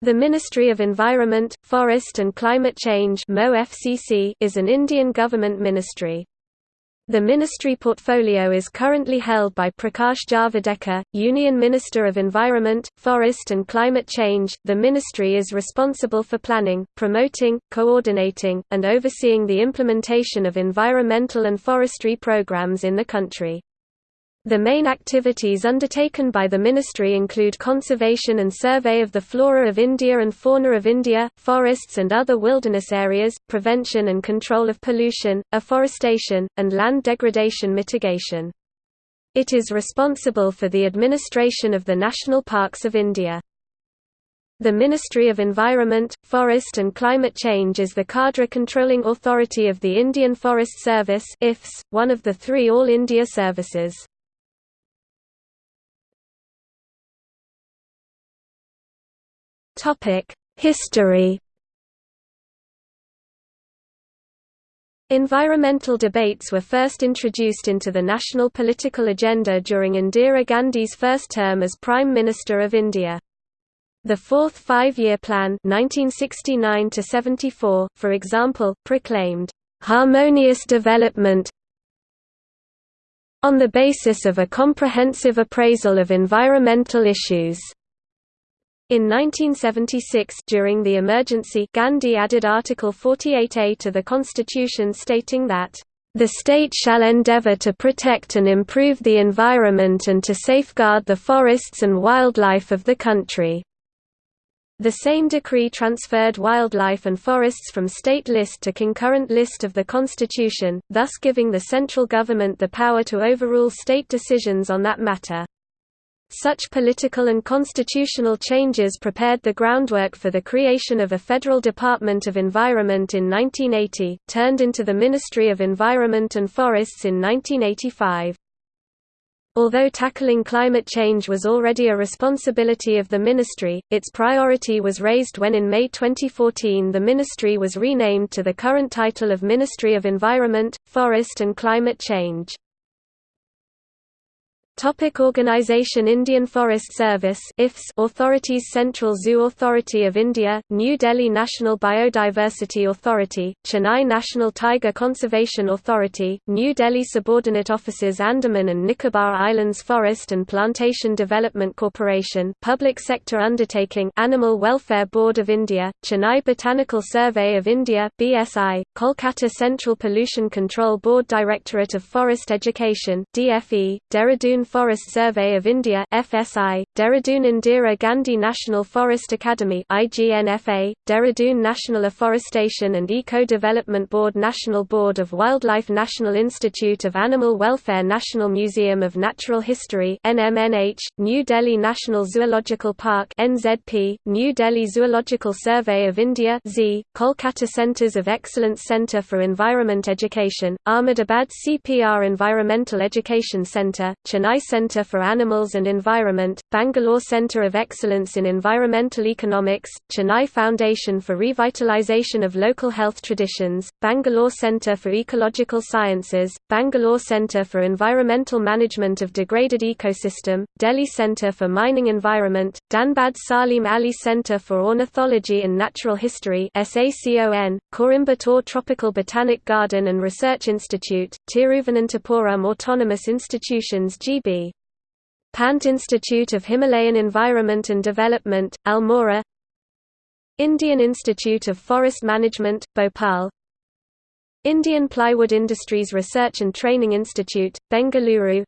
The Ministry of Environment, Forest and Climate Change is an Indian government ministry. The ministry portfolio is currently held by Prakash Javadekar, Union Minister of Environment, Forest and Climate Change. The ministry is responsible for planning, promoting, coordinating, and overseeing the implementation of environmental and forestry programs in the country. The main activities undertaken by the ministry include conservation and survey of the flora of India and fauna of India, forests and other wilderness areas, prevention and control of pollution, afforestation, and land degradation mitigation. It is responsible for the administration of the national parks of India. The Ministry of Environment, Forest and Climate Change is the cadre controlling authority of the Indian Forest Service one of the three All India services. History. Environmental debates were first introduced into the national political agenda during Indira Gandhi's first term as Prime Minister of India. The Fourth Five-Year Plan 1969 for example, proclaimed, "...harmonious development on the basis of a comprehensive appraisal of environmental issues." In 1976 during the emergency Gandhi added Article 48A to the constitution stating that, "...the state shall endeavour to protect and improve the environment and to safeguard the forests and wildlife of the country." The same decree transferred wildlife and forests from state list to concurrent list of the constitution, thus giving the central government the power to overrule state decisions on that matter. Such political and constitutional changes prepared the groundwork for the creation of a Federal Department of Environment in 1980, turned into the Ministry of Environment and Forests in 1985. Although tackling climate change was already a responsibility of the ministry, its priority was raised when in May 2014 the ministry was renamed to the current title of Ministry of Environment, Forest and Climate Change. Topic Organisation Indian Forest Service IFS Authorities Central Zoo Authority of India, New Delhi National Biodiversity Authority, Chennai National Tiger Conservation Authority, New Delhi Subordinate Offices Andaman and Nicobar Islands Forest and Plantation Development Corporation Public Sector Undertaking Animal Welfare Board of India, Chennai Botanical Survey of India BSI, Kolkata Central Pollution Control Board Directorate of Forest Education DFE, Dehradun Forest Survey of India FSI, Dehradun Indira Gandhi National Forest Academy IGNFA, Dehradun National Afforestation and Eco-Development Board National Board of Wildlife National Institute of Animal Welfare National Museum of Natural History NMNH, New Delhi National Zoological Park NZP, New Delhi Zoological Survey of India Z, Kolkata Centres of Excellence Centre for Environment Education, Ahmedabad CPR Environmental Education Centre, Chennai Center for Animals and Environment, Bangalore Center of Excellence in Environmental Economics, Chennai Foundation for Revitalization of Local Health Traditions, Bangalore Center for Ecological Sciences, Bangalore Center for Environmental Management of Degraded Ecosystem, Delhi Center for Mining Environment, Dhanbad Salim Ali Center for Ornithology and Natural History SACON, Coimbatore Tropical Botanic Garden and Research Institute, Tiruvananthapuram Autonomous Institutions GB Pant Institute of Himalayan Environment and Development, Almora. Indian Institute of Forest Management, Bhopal. Indian Plywood Industries Research and Training Institute, Bengaluru.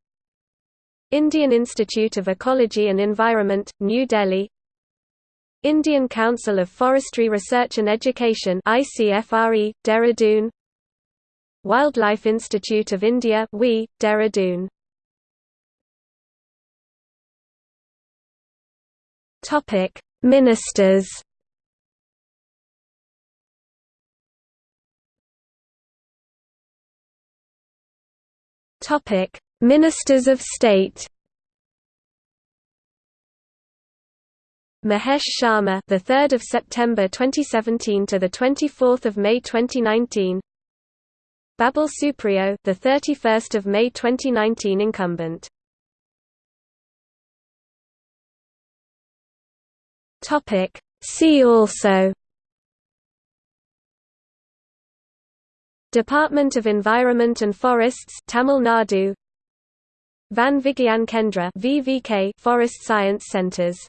Indian Institute of Ecology and Environment, New Delhi. Indian Council of Forestry Research and Education ICFRE, Dehradun. Wildlife Institute of India WI, Dehradun Topic: Ministers. Topic: Ministers of State. Mahesh Sharma, the 3rd of September 2017 to the 24th of May 2019. Babul Supriyo, the 31st of May 2019 incumbent. Topic: See also Department of Environment and Forests Tamil Nadu Van Vigyan Kendra VVK Forest Science Centers